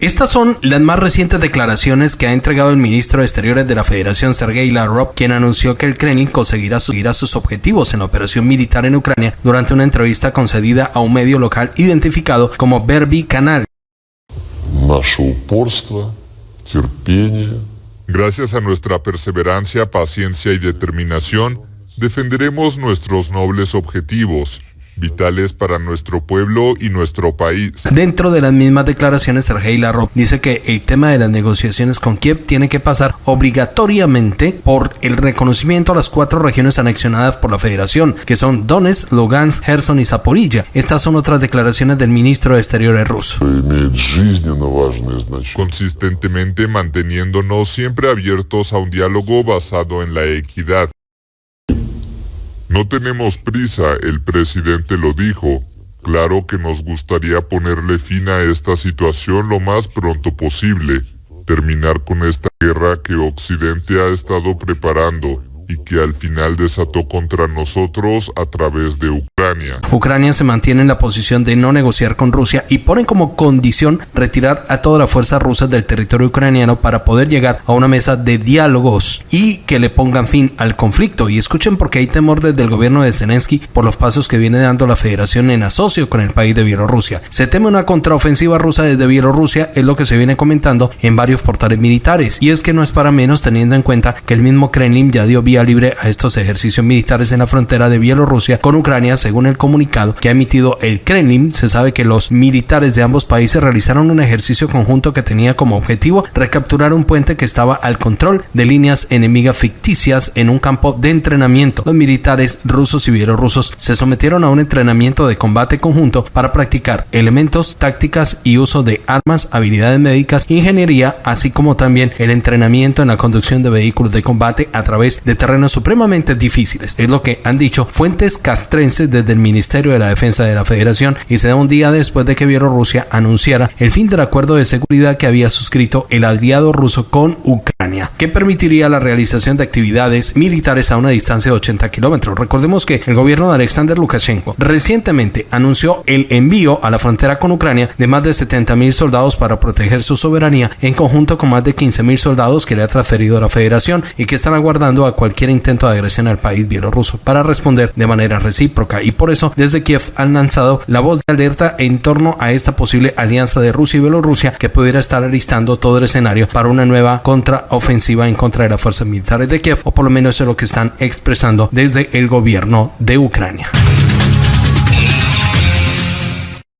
Estas son las más recientes declaraciones que ha entregado el ministro de Exteriores de la Federación, Sergei Lavrov, quien anunció que el Kremlin conseguirá seguir sus objetivos en operación militar en Ucrania durante una entrevista concedida a un medio local identificado como Verbi Canal. Gracias a nuestra perseverancia, paciencia y determinación, defenderemos nuestros nobles objetivos vitales para nuestro pueblo y nuestro país. Dentro de las mismas declaraciones, Sergei Lavrov dice que el tema de las negociaciones con Kiev tiene que pasar obligatoriamente por el reconocimiento a las cuatro regiones anexionadas por la Federación, que son Donetsk, Lugansk, Gerson y Zaporilla. Estas son otras declaraciones del ministro de Exteriores ruso. Consistentemente manteniéndonos siempre abiertos a un diálogo basado en la equidad. No tenemos prisa, el presidente lo dijo. Claro que nos gustaría ponerle fin a esta situación lo más pronto posible, terminar con esta guerra que Occidente ha estado preparando y que al final desató contra nosotros a través de Ucrania. Ucrania se mantiene en la posición de no negociar con Rusia y pone como condición retirar a toda la fuerza rusa del territorio ucraniano para poder llegar a una mesa de diálogos y que le pongan fin al conflicto. Y escuchen porque hay temor desde el gobierno de Zelensky por los pasos que viene dando la federación en asocio con el país de Bielorrusia. Se teme una contraofensiva rusa desde Bielorrusia, es lo que se viene comentando en varios portales militares. Y es que no es para menos teniendo en cuenta que el mismo Kremlin ya dio vía libre a estos ejercicios militares en la frontera de Bielorrusia con Ucrania, según el comunicado que ha emitido el Kremlin. Se sabe que los militares de ambos países realizaron un ejercicio conjunto que tenía como objetivo recapturar un puente que estaba al control de líneas enemigas ficticias en un campo de entrenamiento. Los militares rusos y bielorrusos se sometieron a un entrenamiento de combate conjunto para practicar elementos, tácticas y uso de armas, habilidades médicas, ingeniería, así como también el entrenamiento en la conducción de vehículos de combate a través de terrenos supremamente difíciles. Es lo que han dicho fuentes castrenses desde el Ministerio de la Defensa de la Federación y se da un día después de que Bielorrusia anunciara el fin del acuerdo de seguridad que había suscrito el aliado ruso con Ucrania, que permitiría la realización de actividades militares a una distancia de 80 kilómetros. Recordemos que el gobierno de Alexander Lukashenko recientemente anunció el envío a la frontera con Ucrania de más de 70 mil soldados para proteger su soberanía, en conjunto con más de 15 mil soldados que le ha transferido a la Federación y que están aguardando a cualquier intento de agresión al país bielorruso para responder de manera recíproca y por eso desde Kiev han lanzado la voz de alerta en torno a esta posible alianza de Rusia y Bielorrusia que pudiera estar alistando todo el escenario para una nueva contraofensiva en contra de las fuerzas militares de Kiev o por lo menos es lo que están expresando desde el gobierno de Ucrania.